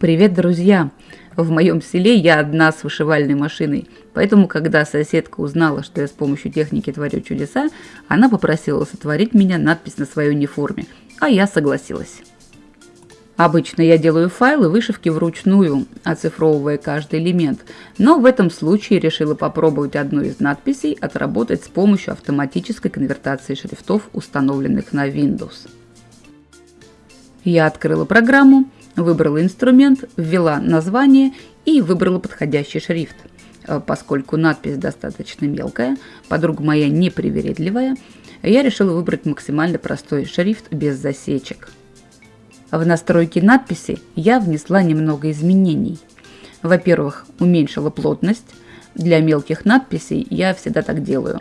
Привет, друзья! В моем селе я одна с вышивальной машиной, поэтому, когда соседка узнала, что я с помощью техники творю чудеса, она попросила сотворить меня надпись на своей униформе, а я согласилась. Обычно я делаю файлы вышивки вручную, оцифровывая каждый элемент, но в этом случае решила попробовать одну из надписей отработать с помощью автоматической конвертации шрифтов, установленных на Windows. Я открыла программу, выбрала инструмент, ввела название и выбрала подходящий шрифт. Э, поскольку надпись достаточно мелкая, подруга моя непривередливая, я решила выбрать максимально простой шрифт без засечек. В настройки надписи я внесла немного изменений. Во-первых, уменьшила плотность. Для мелких надписей я всегда так делаю.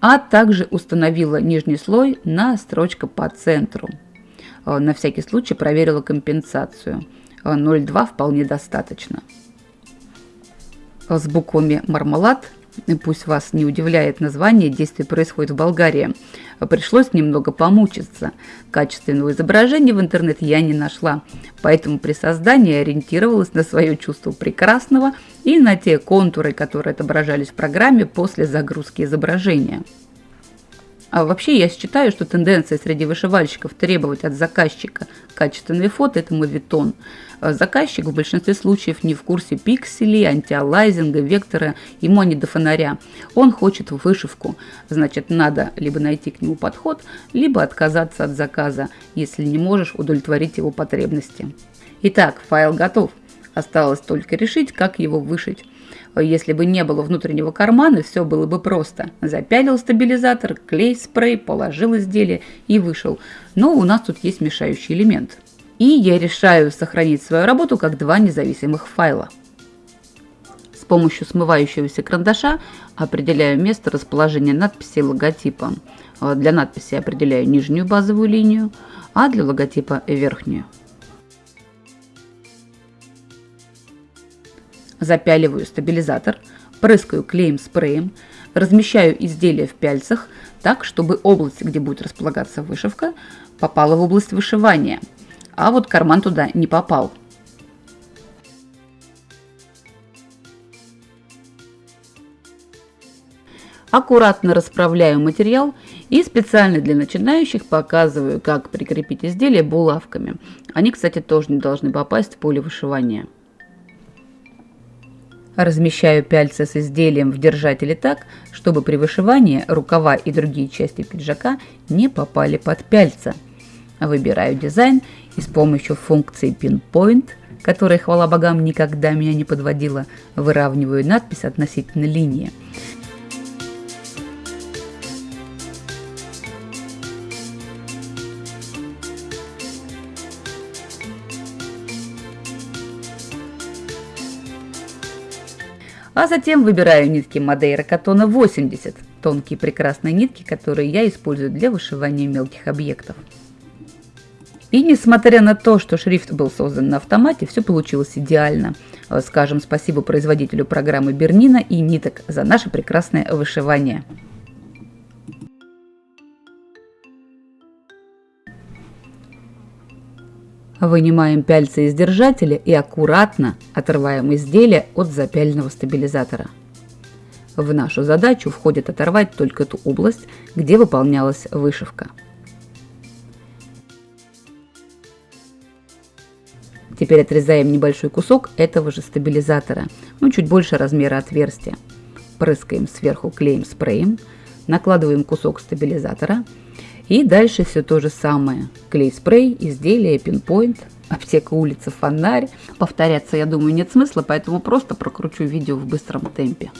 А также установила нижний слой на строчка по центру – на всякий случай проверила компенсацию. 0,2 э, вполне достаточно. С буквами «Мармелад» пусть вас не удивляет название, действие происходит в Болгарии. Пришлось немного помучиться. Качественного изображения в интернет я не нашла, поэтому при создании ориентировалась на свое чувство прекрасного и на те контуры, которые отображались в программе после загрузки изображения. А вообще я считаю, что тенденция среди вышивальщиков требовать от заказчика качественные фото – это мовитон. А заказчик в большинстве случаев не в курсе пикселей, антиалайзинга, вектора, ему они до фонаря. Он хочет вышивку, значит надо либо найти к нему подход, либо отказаться от заказа, если не можешь удовлетворить его потребности. Итак, файл готов. Осталось только решить, как его вышить. Если бы не было внутреннего кармана, все было бы просто. Запялил стабилизатор, клей, спрей, положил изделие и вышел. Но у нас тут есть мешающий элемент. И я решаю сохранить свою работу как два независимых файла. С помощью смывающегося карандаша определяю место расположения надписи логотипа. Для надписи определяю нижнюю базовую линию, а для логотипа верхнюю. Запяливаю стабилизатор, прыскаю клеем-спреем, размещаю изделие в пяльцах так, чтобы область, где будет располагаться вышивка, попала в область вышивания, а вот карман туда не попал. Аккуратно расправляю материал и специально для начинающих показываю, как прикрепить изделие булавками. Они, кстати, тоже не должны попасть в поле вышивания. Размещаю пяльцы с изделием в держателе так, чтобы при вышивании рукава и другие части пиджака не попали под пяльца. Выбираю дизайн и с помощью функции Pinpoint, которая, хвала богам, никогда меня не подводила, выравниваю надпись относительно линии. А затем выбираю нитки Мадейра Катона 80, тонкие прекрасные нитки, которые я использую для вышивания мелких объектов. И несмотря на то, что шрифт был создан на автомате, все получилось идеально. Скажем спасибо производителю программы Бернина и ниток за наше прекрасное вышивание. Вынимаем пяльцы из держателя и аккуратно отрываем изделие от запяльного стабилизатора. В нашу задачу входит оторвать только ту область, где выполнялась вышивка. Теперь отрезаем небольшой кусок этого же стабилизатора, ну чуть больше размера отверстия. Прыскаем сверху клеем спреем, накладываем кусок стабилизатора и дальше все то же самое. Клей-спрей, изделие, пинпоинт, аптека улица, фонарь. Повторяться, я думаю, нет смысла, поэтому просто прокручу видео в быстром темпе.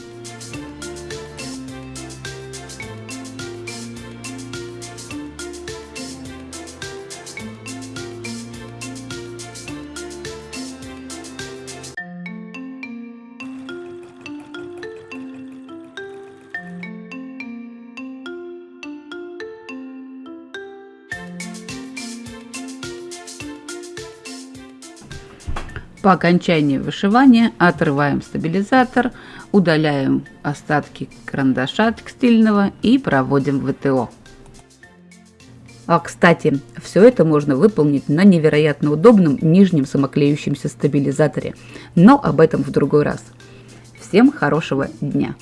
По окончании вышивания отрываем стабилизатор, удаляем остатки карандаша текстильного и проводим ВТО. А, кстати, все это можно выполнить на невероятно удобном нижнем самоклеющемся стабилизаторе. Но об этом в другой раз. Всем хорошего дня!